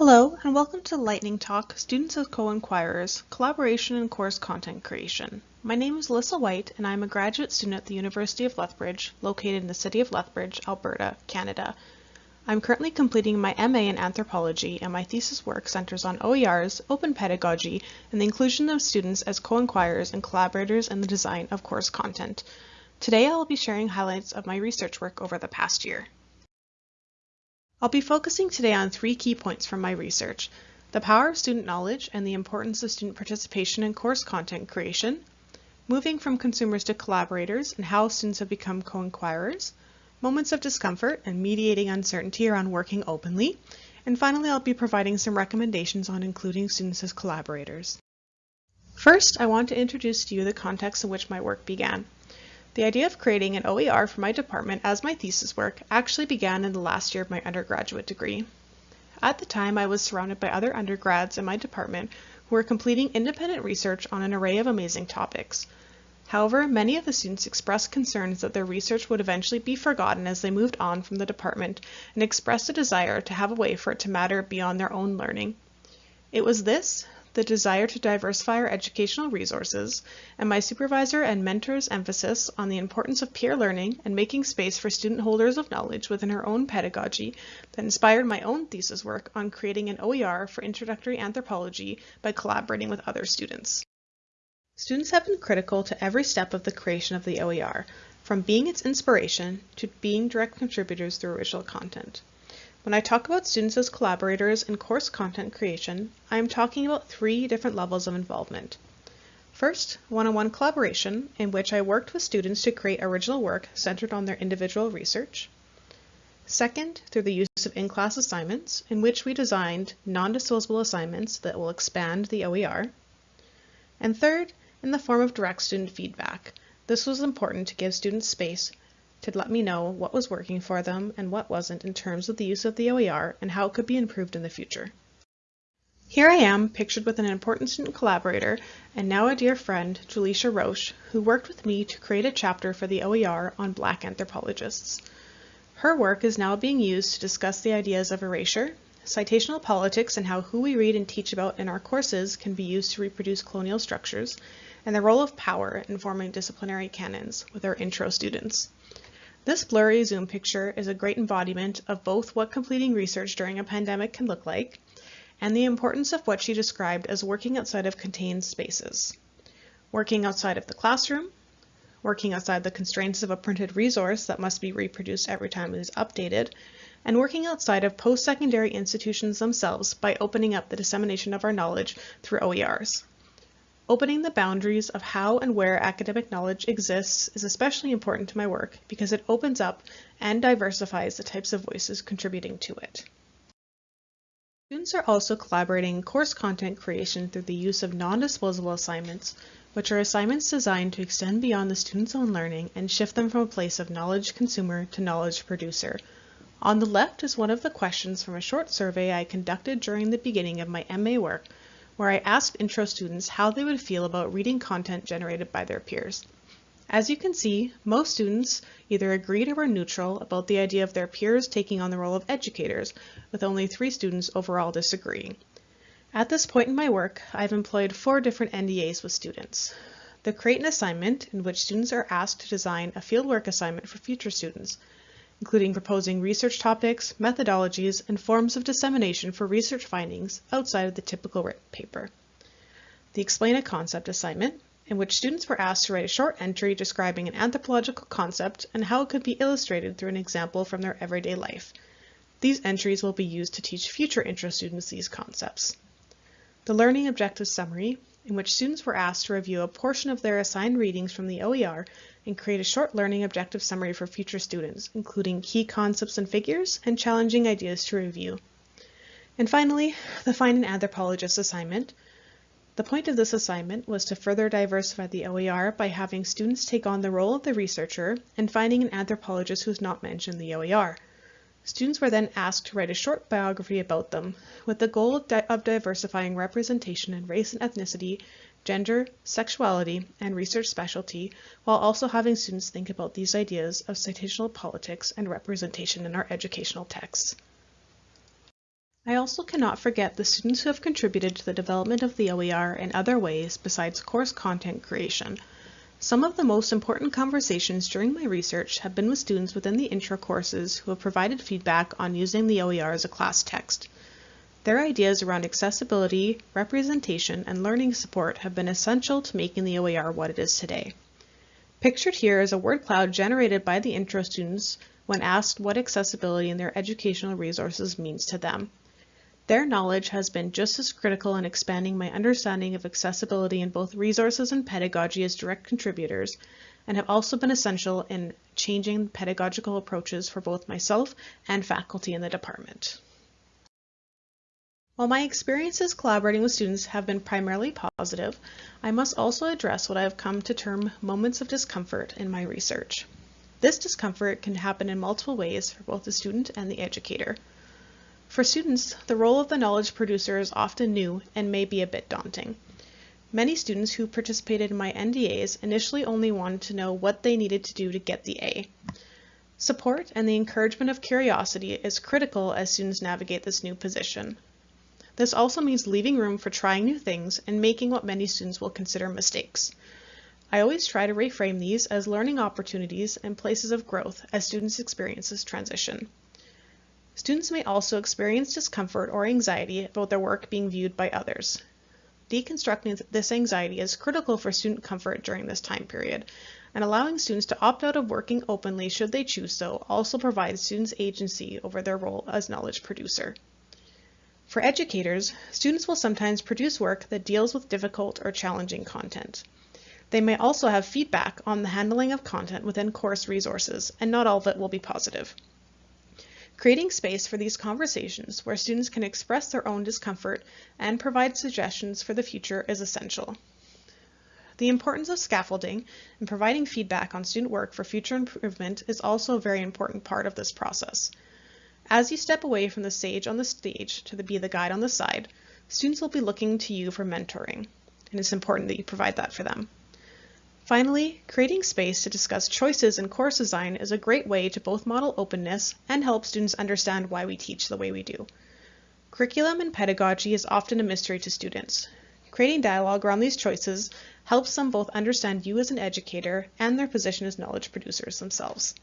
Hello, and welcome to Lightning Talk, Students as Co-Inquirers, Collaboration and Course Content Creation. My name is Alyssa White, and I am a graduate student at the University of Lethbridge, located in the city of Lethbridge, Alberta, Canada. I'm currently completing my MA in Anthropology, and my thesis work centers on OERs, open pedagogy, and the inclusion of students as co-inquirers and collaborators in the design of course content. Today I will be sharing highlights of my research work over the past year. I'll be focusing today on three key points from my research, the power of student knowledge and the importance of student participation in course content creation, moving from consumers to collaborators and how students have become co-inquirers, moments of discomfort and mediating uncertainty around working openly, and finally I'll be providing some recommendations on including students as collaborators. First, I want to introduce to you the context in which my work began. The idea of creating an OER for my department as my thesis work actually began in the last year of my undergraduate degree. At the time, I was surrounded by other undergrads in my department who were completing independent research on an array of amazing topics. However, many of the students expressed concerns that their research would eventually be forgotten as they moved on from the department and expressed a desire to have a way for it to matter beyond their own learning. It was this, the desire to diversify our educational resources, and my supervisor and mentor's emphasis on the importance of peer learning and making space for student holders of knowledge within her own pedagogy that inspired my own thesis work on creating an OER for introductory anthropology by collaborating with other students. Students have been critical to every step of the creation of the OER, from being its inspiration to being direct contributors through original content. When I talk about students as collaborators in course content creation, I am talking about three different levels of involvement. First, one-on-one -on -one collaboration, in which I worked with students to create original work centered on their individual research. Second, through the use of in-class assignments, in which we designed non-disposable assignments that will expand the OER. And third, in the form of direct student feedback. This was important to give students space to let me know what was working for them and what wasn't in terms of the use of the OER and how it could be improved in the future. Here I am, pictured with an important student collaborator and now a dear friend, Julisha Roche, who worked with me to create a chapter for the OER on Black anthropologists. Her work is now being used to discuss the ideas of erasure, citational politics and how who we read and teach about in our courses can be used to reproduce colonial structures, and the role of power in forming disciplinary canons with our intro students. This blurry Zoom picture is a great embodiment of both what completing research during a pandemic can look like and the importance of what she described as working outside of contained spaces. Working outside of the classroom, working outside the constraints of a printed resource that must be reproduced every time it is updated, and working outside of post-secondary institutions themselves by opening up the dissemination of our knowledge through OERs. Opening the boundaries of how and where academic knowledge exists is especially important to my work because it opens up and diversifies the types of voices contributing to it. Students are also collaborating in course content creation through the use of non-disposable assignments, which are assignments designed to extend beyond the student's own learning and shift them from a place of knowledge consumer to knowledge producer. On the left is one of the questions from a short survey I conducted during the beginning of my MA work where I asked intro students how they would feel about reading content generated by their peers. As you can see, most students either agreed or were neutral about the idea of their peers taking on the role of educators, with only three students overall disagreeing. At this point in my work, I've employed four different NDAs with students. The Create an Assignment, in which students are asked to design a fieldwork assignment for future students including proposing research topics, methodologies, and forms of dissemination for research findings outside of the typical written paper. The Explain a Concept assignment, in which students were asked to write a short entry describing an anthropological concept and how it could be illustrated through an example from their everyday life. These entries will be used to teach future intro students these concepts. The Learning Objective Summary, in which students were asked to review a portion of their assigned readings from the OER and create a short learning objective summary for future students, including key concepts and figures and challenging ideas to review. And finally, the Find an Anthropologist assignment. The point of this assignment was to further diversify the OER by having students take on the role of the researcher and finding an anthropologist who's not mentioned in the OER. Students were then asked to write a short biography about them, with the goal of, of diversifying representation in race and ethnicity, gender, sexuality, and research specialty, while also having students think about these ideas of citational politics and representation in our educational texts. I also cannot forget the students who have contributed to the development of the OER in other ways besides course content creation. Some of the most important conversations during my research have been with students within the intro courses who have provided feedback on using the OER as a class text. Their ideas around accessibility, representation, and learning support have been essential to making the OER what it is today. Pictured here is a word cloud generated by the intro students when asked what accessibility in their educational resources means to them. Their knowledge has been just as critical in expanding my understanding of accessibility in both resources and pedagogy as direct contributors, and have also been essential in changing pedagogical approaches for both myself and faculty in the department. While my experiences collaborating with students have been primarily positive, I must also address what I have come to term moments of discomfort in my research. This discomfort can happen in multiple ways for both the student and the educator. For students, the role of the knowledge producer is often new and may be a bit daunting. Many students who participated in my NDAs initially only wanted to know what they needed to do to get the A. Support and the encouragement of curiosity is critical as students navigate this new position. This also means leaving room for trying new things and making what many students will consider mistakes. I always try to reframe these as learning opportunities and places of growth as students experience this transition. Students may also experience discomfort or anxiety about their work being viewed by others. Deconstructing this anxiety is critical for student comfort during this time period, and allowing students to opt out of working openly should they choose so also provides students agency over their role as knowledge producer. For educators, students will sometimes produce work that deals with difficult or challenging content. They may also have feedback on the handling of content within course resources, and not all of it will be positive. Creating space for these conversations where students can express their own discomfort and provide suggestions for the future is essential. The importance of scaffolding and providing feedback on student work for future improvement is also a very important part of this process. As you step away from the sage on the stage to be the guide on the side, students will be looking to you for mentoring, and it's important that you provide that for them. Finally, creating space to discuss choices in course design is a great way to both model openness and help students understand why we teach the way we do. Curriculum and pedagogy is often a mystery to students. Creating dialogue around these choices helps them both understand you as an educator and their position as knowledge producers themselves.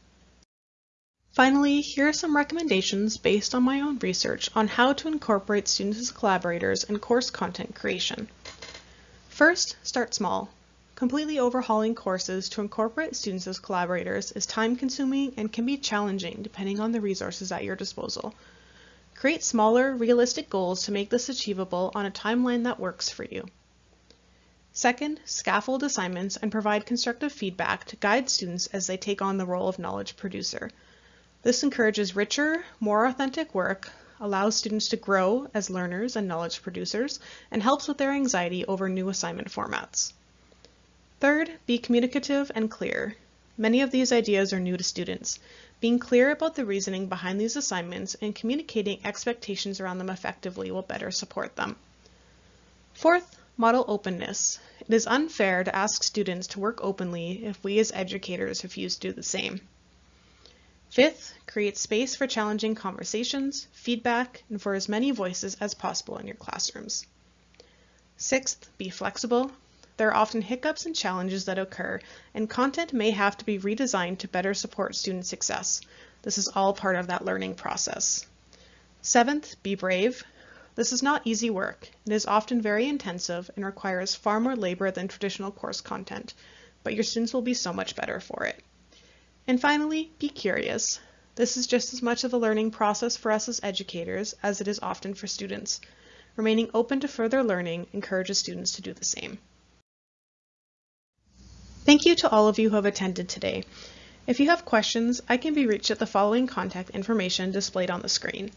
Finally, here are some recommendations based on my own research on how to incorporate students as collaborators in course content creation. First, start small. Completely overhauling courses to incorporate students as collaborators is time consuming and can be challenging depending on the resources at your disposal. Create smaller, realistic goals to make this achievable on a timeline that works for you. Second, scaffold assignments and provide constructive feedback to guide students as they take on the role of knowledge producer. This encourages richer, more authentic work, allows students to grow as learners and knowledge producers, and helps with their anxiety over new assignment formats. Third, be communicative and clear. Many of these ideas are new to students. Being clear about the reasoning behind these assignments and communicating expectations around them effectively will better support them. Fourth, model openness. It is unfair to ask students to work openly if we as educators refuse to do the same. Fifth, create space for challenging conversations, feedback, and for as many voices as possible in your classrooms. Sixth, be flexible, there are often hiccups and challenges that occur, and content may have to be redesigned to better support student success. This is all part of that learning process. Seventh, be brave. This is not easy work. It is often very intensive and requires far more labor than traditional course content, but your students will be so much better for it. And finally, be curious. This is just as much of a learning process for us as educators as it is often for students. Remaining open to further learning encourages students to do the same. Thank you to all of you who have attended today. If you have questions, I can be reached at the following contact information displayed on the screen.